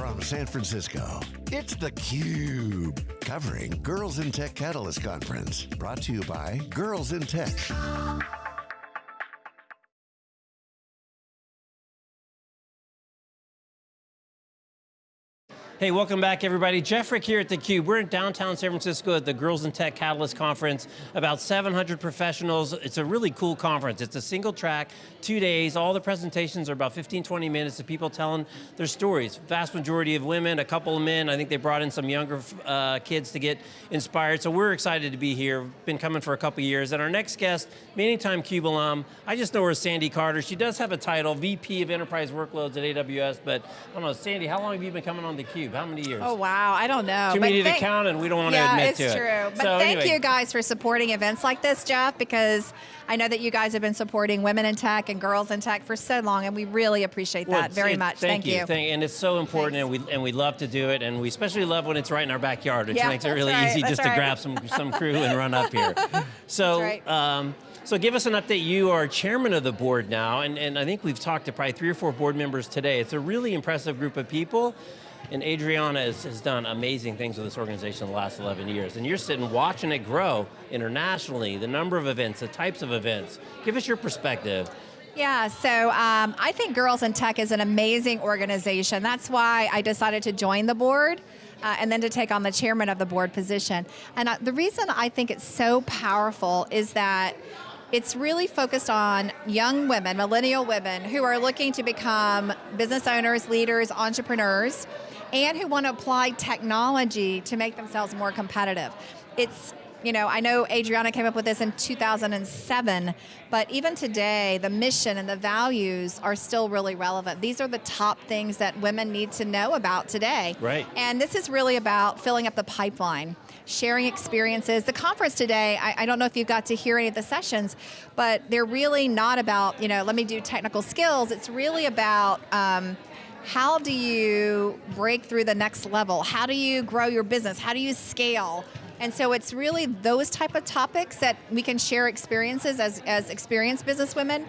from San Francisco, it's theCUBE, covering Girls in Tech Catalyst Conference. Brought to you by Girls in Tech. Hey, welcome back everybody. Jeff Frick here at theCUBE. We're in downtown San Francisco at the Girls in Tech Catalyst Conference. About 700 professionals. It's a really cool conference. It's a single track, two days. All the presentations are about 15, 20 minutes of people telling their stories. Vast majority of women, a couple of men. I think they brought in some younger uh, kids to get inspired. So we're excited to be here. Been coming for a couple years. And our next guest, many time CUBE alum. I just know her as Sandy Carter. She does have a title, VP of Enterprise Workloads at AWS, but I don't know, Sandy, how long have you been coming on theCUBE? How many years? Oh wow, I don't know. Too many to count and we don't want to admit to it. it's true. But so thank anyway. you guys for supporting events like this, Jeff, because I know that you guys have been supporting women in tech and girls in tech for so long, and we really appreciate Well, that very say- much. Thank, you. Thank, and it's so important, and we and we love to do it, and we especially love when it's right in our backyard, which Yeah, makes it really right, easy just to grab some some crew and run up here. So. Right. Um, so give us an update. You are chairman of the board now, and, and I think we've talked to probably three or four board members today. It's a really impressive group of people, and Adriana has, has done amazing things with this organization in the last 11 years, and you're sitting watching it grow internationally, the number of events, the types of events. Give us your perspective. Yeah, so um, I think Girls in Tech is an amazing organization. That's why I decided to join the board. Uh, and then to take on the chairman of the board position. And uh, the reason I think it's so powerful is that it's really focused on young women, millennial women, who are looking to become business owners, leaders, entrepreneurs, and who want to apply technology to make themselves more competitive. It's you know, I know Adriana came up with this in 2007, but even today, the mission and the values are still really relevant. These are the top things that women need to know about today. Right. And this is really about filling up the pipeline, sharing experiences. The conference today, I, I don't know if you got to hear any of the sessions, but they're really not about, you know, let me do technical skills. It's really about, um, how do you break through the next level? How do you grow your business? How do you scale? And so it's really those type of topics that we can share experiences as, as experienced businesswomen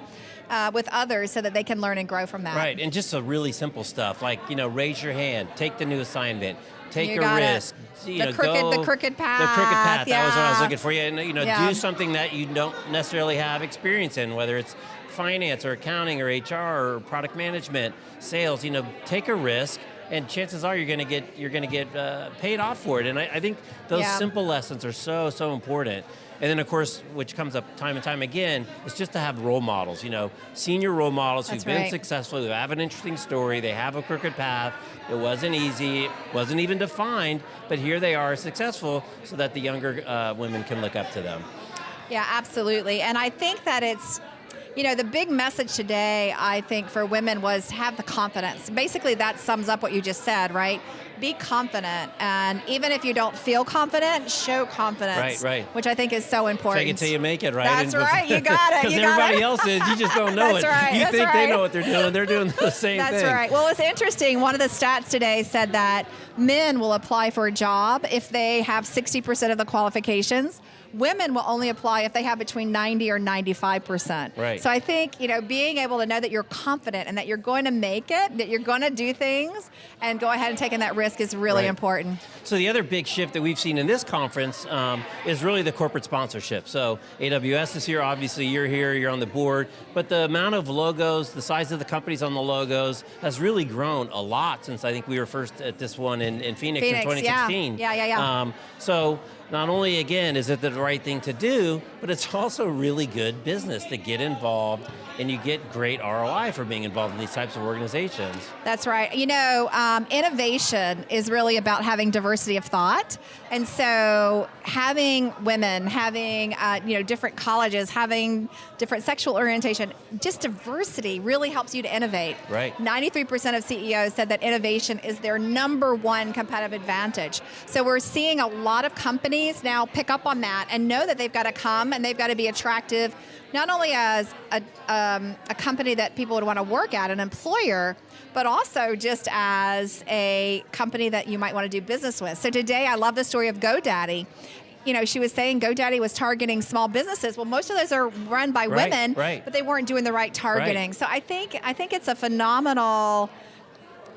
uh, with others so that they can learn and grow from that. Right, and just a really simple stuff, like, you know, raise your hand, take the new assignment, take You a risk. You The know, crooked- go- the crooked The crooked path, path, that was what I was looking for. you. And, you know, Yeah. do something that you don't necessarily have experience in, whether it's finance or accounting or HR or product management, sales, you know, take a risk, and chances are you're going to get you're going to get uh, paid off for it. And I, I think those Yeah. simple lessons are so so important. And then of course, which comes up time and time again, is just to have role models. You know, senior role models That's who've been successful, who have an interesting story, they have a crooked path. It wasn't easy, it wasn't even defined, but here they are successful, so that the younger uh, women can look up to them. Yeah, absolutely. And I think that it's, you know, the big message today, I think, for women was have the confidence. Basically, that sums up what you just said, right? Be confident. And even if you don't feel confident, show confidence. Right, right. Which I think is so important. Fake it till you make it, right? That's And right, you got it, Because everybody it. else is, you just don't know That's it. right, you that's think they know what they're doing, they're doing the same That's thing. That's right. Well, it's interesting. One of the stats today said that men will apply for a job if they have 60% of the qualifications. Women will only apply if they have between 90 or 95%. Right. So I think, you know, being able to know that you're confident and that you're going to make it, that you're going to do things, and go ahead and taking that risk is really Right. important. So the other big shift that we've seen in this conference um, is really the corporate sponsorship. So AWS is here, obviously you're here, you're on the board, but the amount of logos, the size of the companies on the logos has really grown a lot since I think we were first at this one in, in Phoenix, Phoenix, in yeah. 2016. Yeah, yeah, yeah. Um, so not only, again, is it the right thing to do, but it's also really good business to get involved and you get great ROI for being involved in these types of organizations. That's right. You know, um, innovation is really about having diversity of thought, and so having women, having uh, you know different colleges, having different sexual orientation, just diversity really helps you to innovate. Right. 93% of CEOs said that innovation is their number one competitive advantage. So we're seeing a lot of companies now pick up on that and know that they've got to come and they've got to be attractive, not only as a, um, a company that people would want to work at, an employer, but also just as a company that you might want to do business with. So today I love the story of GoDaddy. You know, she was saying GoDaddy was targeting small businesses. Well, most of those are run by Right, women, right. but they weren't doing the right targeting. So I think I think it's a phenomenal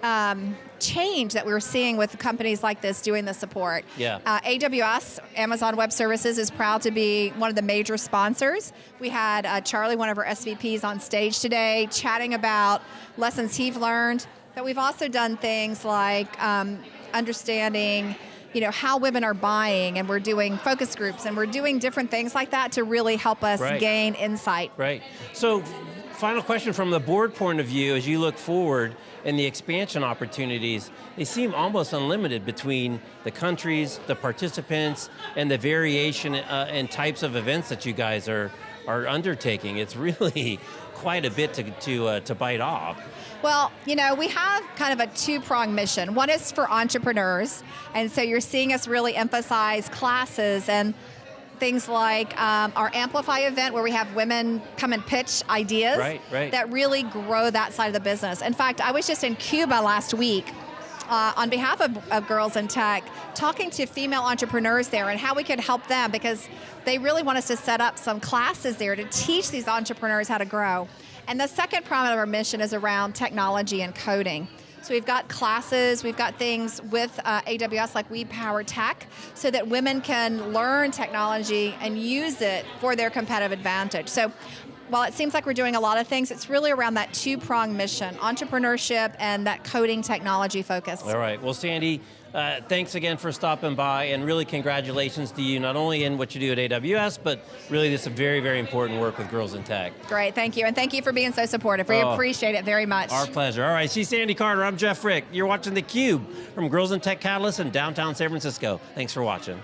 um, change that we're seeing with companies like this doing the support. Yeah. Uh, AWS, Amazon Web Services, is proud to be one of the major sponsors. We had uh, Charlie, one of our SVPs, on stage today chatting about lessons he's learned. But we've also done things like um, understanding you know how women are buying and we're doing focus groups and we're doing different things like that to really help us Right. gain insight Right. So, final question from the board point of view, as you look forward and the expansion opportunities, they seem almost unlimited between the countries, the participants, and the variation uh, and types of events that you guys are are undertaking. It's really quite a bit to to uh, to bite off. Well, you know, we have kind of a two prong mission. One is for entrepreneurs, and so you're seeing us really emphasize classes and things like um, our Amplify event where we have women come and pitch ideas Right, right. that really grow that side of the business. In fact, I was just in Cuba last week. Uh, on behalf of, of Girls in Tech, talking to female entrepreneurs there and how we could help them because they really want us to set up some classes there to teach these entrepreneurs how to grow. And the second prong of our mission is around technology and coding. So we've got classes, we've got things with uh, AWS like We Power Tech, so that women can learn technology and use it for their competitive advantage. So while it seems like we're doing a lot of things, it's really around that two-prong mission, entrepreneurship and that coding technology focus. All right. Well, Sandy, uh, thanks again for stopping by, and really congratulations to you, not only in what you do at AWS, but really this is very, very important work with Girls in Tech. Great, thank you. And thank you for being so supportive. We Oh. appreciate it very much. Our pleasure. All right, she's Sandy Carter. I'm Jeff Frick. You're watching theCUBE from Girls in Tech Catalyst in downtown San Francisco. Thanks for watching.